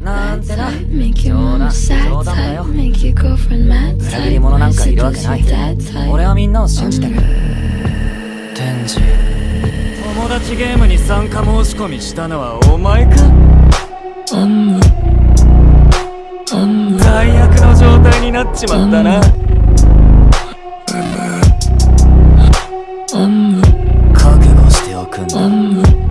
なん。てな冗談冗談だよ裏切り者なん。かいるわけない俺はみん。なを信じてる天智友達ゲームに参加申し込みしたのはお前か最悪の状態になっちまったな覚悟しておくん。だ